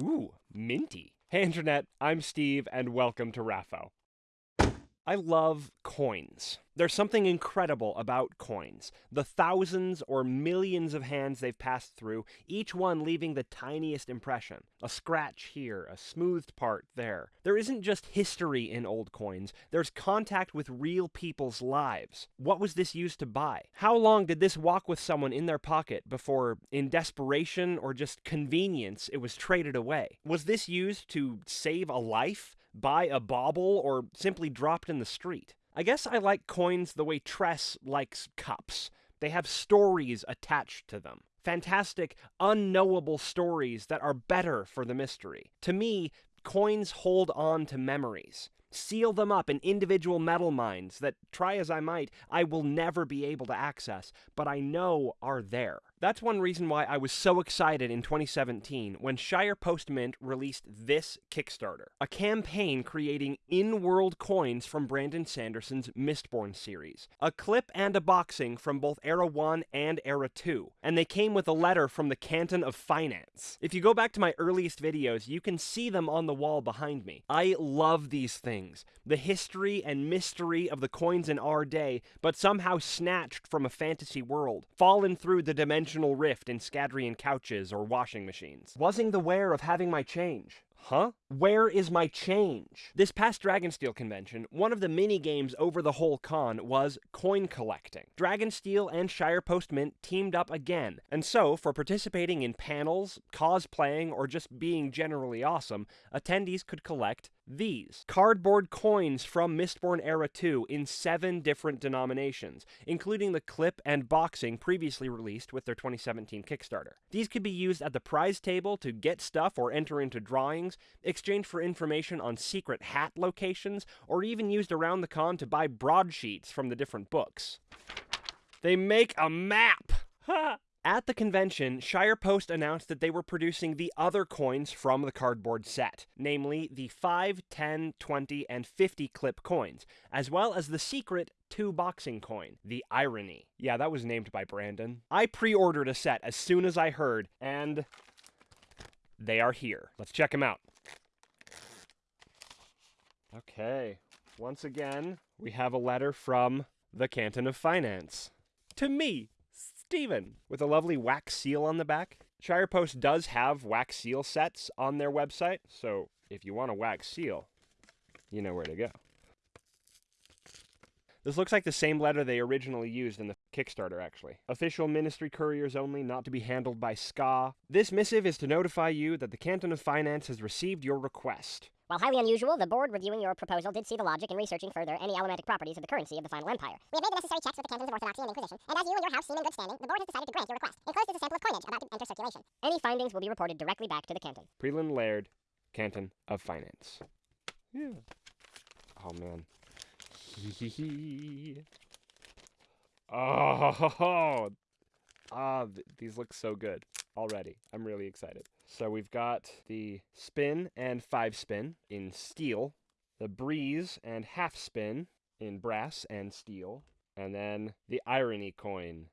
Ooh, minty. Hey, Internet, I'm Steve, and welcome to RAFO. I love coins. There's something incredible about coins. The thousands or millions of hands they've passed through, each one leaving the tiniest impression. A scratch here, a smoothed part there. There isn't just history in old coins, there's contact with real people's lives. What was this used to buy? How long did this walk with someone in their pocket before, in desperation or just convenience, it was traded away? Was this used to save a life? Buy a bauble, or simply dropped in the street. I guess I like coins the way Tress likes cups. They have stories attached to them. Fantastic, unknowable stories that are better for the mystery. To me, coins hold on to memories. Seal them up in individual metalminds that, try as I might, I will never be able to access, but I know are there. That's one reason why I was so excited in 2017 when Shire Post Mint released this Kickstarter, a campaign creating in-world coins from Brandon Sanderson's Mistborn series, a clip and a boxing from both Era 1 and Era 2, and they came with a letter from the Canton of Finance. If you go back to my earliest videos, you can see them on the wall behind me. I love these things, the history and mystery of the coins in our day, but somehow snatched from a fantasy world, fallen through the dimension dimensional rift in Scadrian couches or washing machines. Wasn't aware of having my change. Huh? Where is my change? This past Dragonsteel convention, one of the mini games over the whole con was coin collecting. Dragonsteel and Shire Post Mint teamed up again, and so, for participating in panels, cosplaying, or just being generally awesome, attendees could collect these cardboard coins from Mistborn Era 2 in seven different denominations, including the clip and boxing previously released with their 2017 Kickstarter. These could be used at the prize table to get stuff or enter into drawings, exchanged for information on secret hat locations, or even used around the con to buy broadsheets from the different books. They make a map! At the convention, Shire Post announced that they were producing the other coins from the cardboard set, namely the 5, 10, 20, and 50 clip coins, as well as the secret 2 boxing coin, the Irony. Yeah, that was named by Brandon. I pre ordered a set as soon as I heard, and they are here. Let's check them out. Okay, once again, we have a letter from the Canton of Finance. To me, Stephen, with a lovely wax seal on the back. Shire Post does have wax seal sets on their website, so if you want a wax seal, you know where to go. This looks like the same letter they originally used in the Kickstarter, actually. Official ministry couriers only, not to be handled by skaa. This missive is to notify you that the Canton of Finance has received your request. While highly unusual, the board reviewing your proposal did see the logic in researching further any allomantic properties of the currency of the final empire. We have made the necessary checks with the cantons of Orthodoxy and Inquisition, and as you and your house seem in good standing, the board has decided to grant your request. Enclosed is a sample of coinage about to enter circulation. Any findings will be reported directly back to the canton. Prelan Laird, Canton of Finance. Yeah. Oh, man. oh, ah, th these look so good already. I'm really excited. So we've got the spin and five spin in steel, the breeze and half spin in brass and steel, and then the irony coin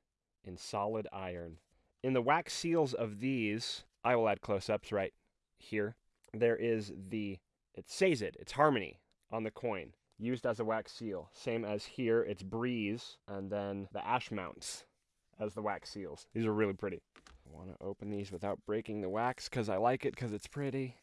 in solid iron. In the wax seals of these, I will add close-ups right here. There is the, it says it, it's harmony on the coin used as a wax seal. Same as here, it's Breeze, and then the ash mounts as the wax seals. These are really pretty. I want to open these without breaking the wax because I like it because it's pretty.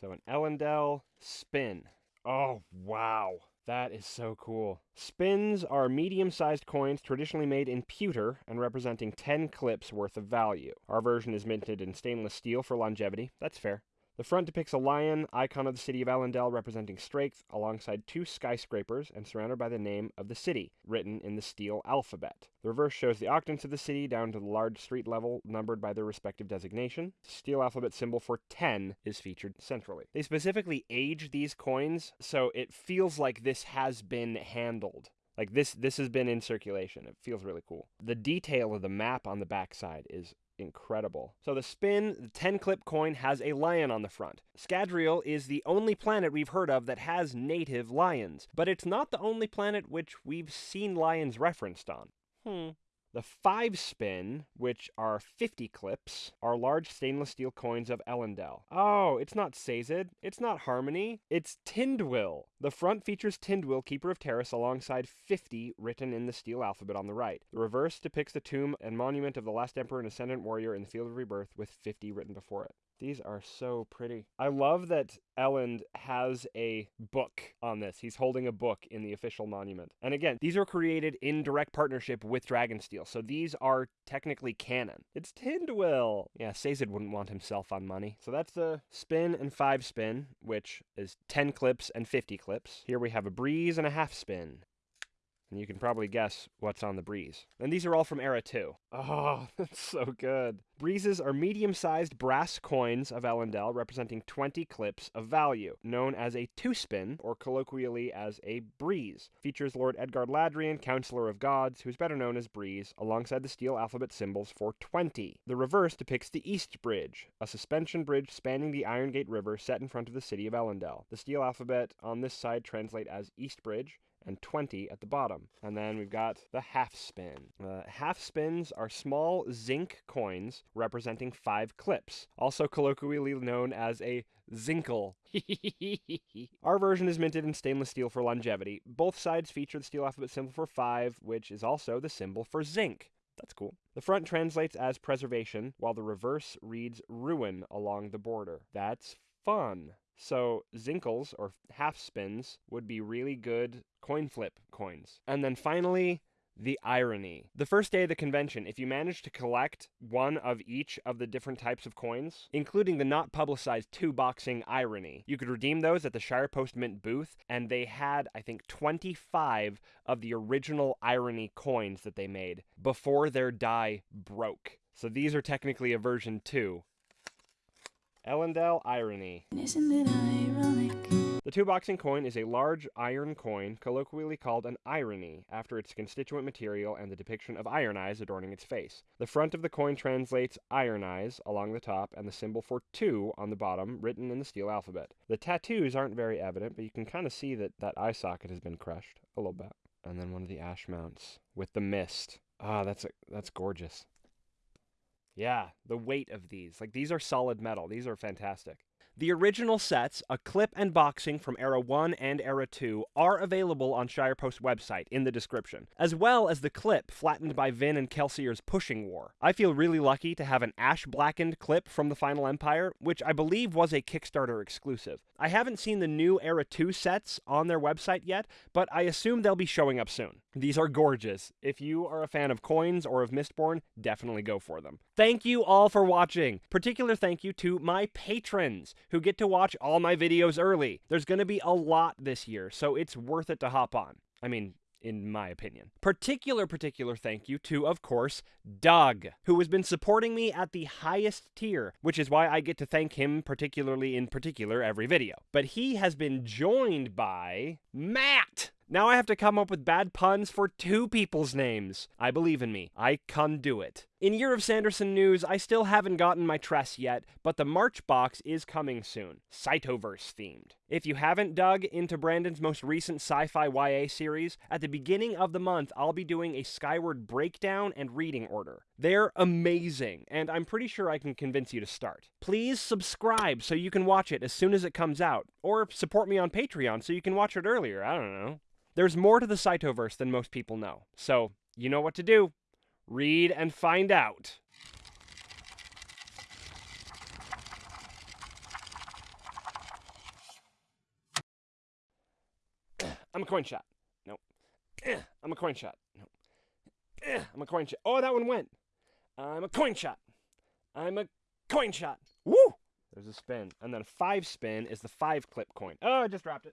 So an Elendel spin. Oh, wow. That is so cool. Spins are medium-sized coins traditionally made in pewter and representing 10 clips worth of value. Our version is minted in stainless steel for longevity. That's fair. The front depicts a lion, icon of the city of Elendel, representing strength, alongside two skyscrapers and surrounded by the name of the city, written in the steel alphabet. The reverse shows the octants of the city down to the large street level, numbered by their respective designation. The steel alphabet symbol for 10 is featured centrally. They specifically age these coins, so it feels like this has been handled. Like this this has been in circulation. It feels really cool. The detail of the map on the backside is incredible. So the spin, the 10 clip coin has a lion on the front. Scadrial is the only planet we've heard of that has native lions, but it's not the only planet which we've seen lions referenced on. Hmm. The five spin, which are 50 clips, are large stainless steel coins of Elendel. Oh, it's not Sazed, it's not Harmony, it's Tindwyl. The front features Tindwyl, Keeper of Terris, alongside 50 written in the steel alphabet on the right. The reverse depicts the tomb and monument of the last emperor and ascendant warrior in the field of rebirth with 50 written before it. These are so pretty. I love that Elend has a book on this. He's holding a book in the official monument. And again, these are created in direct partnership with Dragonsteel, so these are technically canon. It's Tindwyl. Yeah, Sazed wouldn't want himself on money. So that's the spin and five spin, which is 10 clips and 50 clips. Here we have a breeze and a half spin. And you can probably guess what's on the breeze. And these are all from Era 2. Oh, that's so good. Breezes are medium sized brass coins of Elendel representing 20 clips of value, known as a two spin, or colloquially as a breeze. Features Lord Edgard Ladrian, Counselor of Gods, who's better known as Breeze, alongside the steel alphabet symbols for 20. The reverse depicts the East Bridge, a suspension bridge spanning the Irongate River set in front of the city of Elendel. The steel alphabet on this side translate as East Bridge, and 20 at the bottom. And then we've got the half spin. Uh, half spins are small zinc coins representing five clips, also colloquially known as a Zinkel. Our version is minted in stainless steel for longevity. Both sides feature the steel alphabet symbol for 5, which is also the symbol for zinc. That's cool. The front translates as preservation, while the reverse reads ruin along the border. That's fun. So Zinkels or half spins would be really good coin flip coins. And then finally, the irony. The first day of the convention, if you managed to collect one of each of the different types of coins, including the not publicized two boxing irony, you could redeem those at the Shire Post Mint booth, and they had, I think, 25 of the original irony coins that they made before their die broke. So these are technically a version 2. Elendel Irony. Isn't it ironic? The two boxing coin is a large iron coin, colloquially called an irony, after its constituent material and the depiction of iron eyes adorning its face. The front of the coin translates iron eyes along the top and the symbol for two on the bottom, written in the steel alphabet. The tattoos aren't very evident, but you can kind of see that that eye socket has been crushed a little bit. And then one of the ash mounts with the mist. Ah, that's a, that's gorgeous. Yeah, the weight of these. Like, these are solid metal. These are fantastic. The original sets, a clip and boxing from Era 1 and Era 2, are available on Shirepost website in the description, as well as the clip flattened by Vin and Kelsier's Pushing War. I feel really lucky to have an ash blackened clip from the Final Empire, which I believe was a Kickstarter exclusive. I haven't seen the new Era 2 sets on their website yet, but I assume they'll be showing up soon. These are gorgeous. If you are a fan of coins or of Mistborn, definitely go for them. Thank you all for watching. Particular thank you to my patrons who get to watch all my videos early. There's going to be a lot this year, so it's worth it to hop on. I mean, in my opinion. Particular, particular thank you to, of course, Doug, who has been supporting me at the highest tier, which is why I get to thank him particularly in particular every video. But he has been joined by Matt. Now I have to come up with bad puns for two people's names. I believe in me. I can do it. In Year of Sanderson news, I still haven't gotten my Tress yet, but the March box is coming soon, Cytoverse themed. If you haven't dug into Brandon's most recent sci fi YA series, at the beginning of the month I'll be doing a Skyward breakdown and reading order. They're amazing, and I'm pretty sure I can convince you to start. Please subscribe so you can watch it as soon as it comes out, or support me on Patreon so you can watch it earlier. I don't know. There's more to the Cytoverse than most people know, so you know what to do. Read and find out. I'm a Coinshot. No. I'm a Coinshot. No. I'm a Coinshot. Oh, that one went. I'm a Coinshot. I'm a Coinshot. Woo! There's a spin. And then a five spin is the five clip coin. Oh, I just dropped it.